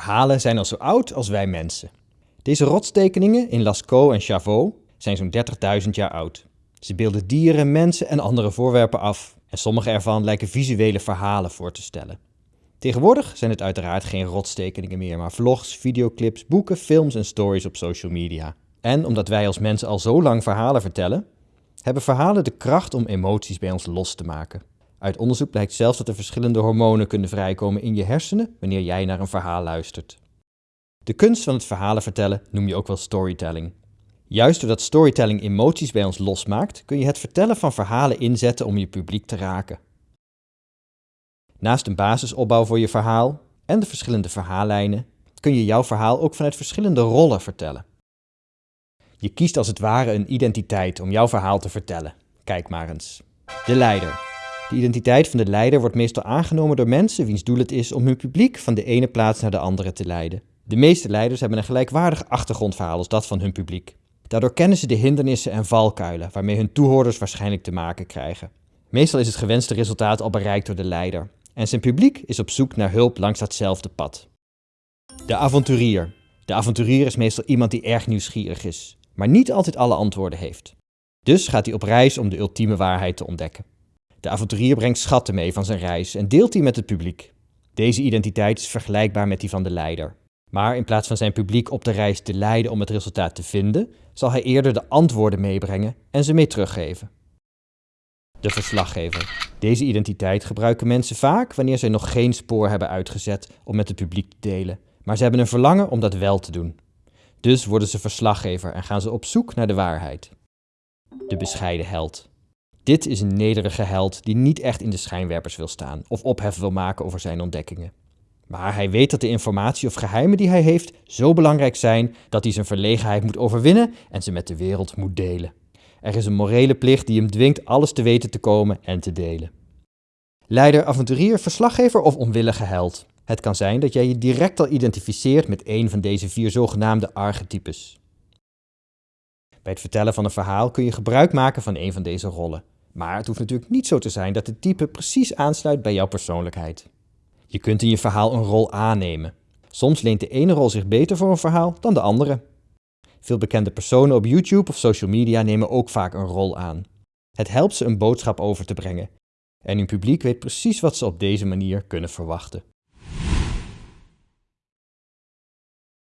Verhalen zijn al zo oud als wij mensen. Deze rotstekeningen in Lascaux en Chavot zijn zo'n 30.000 jaar oud. Ze beelden dieren, mensen en andere voorwerpen af en sommige ervan lijken visuele verhalen voor te stellen. Tegenwoordig zijn het uiteraard geen rotstekeningen meer, maar vlogs, videoclips, boeken, films en stories op social media. En omdat wij als mensen al zo lang verhalen vertellen, hebben verhalen de kracht om emoties bij ons los te maken. Uit onderzoek blijkt zelfs dat er verschillende hormonen kunnen vrijkomen in je hersenen wanneer jij naar een verhaal luistert. De kunst van het verhalen vertellen noem je ook wel storytelling. Juist doordat storytelling emoties bij ons losmaakt, kun je het vertellen van verhalen inzetten om je publiek te raken. Naast een basisopbouw voor je verhaal en de verschillende verhaallijnen, kun je jouw verhaal ook vanuit verschillende rollen vertellen. Je kiest als het ware een identiteit om jouw verhaal te vertellen. Kijk maar eens. De leider. De identiteit van de leider wordt meestal aangenomen door mensen wiens doel het is om hun publiek van de ene plaats naar de andere te leiden. De meeste leiders hebben een gelijkwaardig achtergrondverhaal als dat van hun publiek. Daardoor kennen ze de hindernissen en valkuilen waarmee hun toehoorders waarschijnlijk te maken krijgen. Meestal is het gewenste resultaat al bereikt door de leider en zijn publiek is op zoek naar hulp langs datzelfde pad. De avonturier. De avonturier is meestal iemand die erg nieuwsgierig is, maar niet altijd alle antwoorden heeft. Dus gaat hij op reis om de ultieme waarheid te ontdekken. De avonturier brengt schatten mee van zijn reis en deelt die met het publiek. Deze identiteit is vergelijkbaar met die van de leider. Maar in plaats van zijn publiek op de reis te leiden om het resultaat te vinden, zal hij eerder de antwoorden meebrengen en ze mee teruggeven. De verslaggever. Deze identiteit gebruiken mensen vaak wanneer zij nog geen spoor hebben uitgezet om met het publiek te delen, maar ze hebben een verlangen om dat wel te doen. Dus worden ze verslaggever en gaan ze op zoek naar de waarheid. De bescheiden held. Dit is een nederige held die niet echt in de schijnwerpers wil staan of ophef wil maken over zijn ontdekkingen. Maar hij weet dat de informatie of geheimen die hij heeft zo belangrijk zijn dat hij zijn verlegenheid moet overwinnen en ze met de wereld moet delen. Er is een morele plicht die hem dwingt alles te weten te komen en te delen. Leider, avonturier, verslaggever of onwillige held. Het kan zijn dat jij je direct al identificeert met een van deze vier zogenaamde archetypes. Bij het vertellen van een verhaal kun je gebruik maken van een van deze rollen. Maar het hoeft natuurlijk niet zo te zijn dat het type precies aansluit bij jouw persoonlijkheid. Je kunt in je verhaal een rol aannemen. Soms leent de ene rol zich beter voor een verhaal dan de andere. Veel bekende personen op YouTube of social media nemen ook vaak een rol aan. Het helpt ze een boodschap over te brengen. En hun publiek weet precies wat ze op deze manier kunnen verwachten.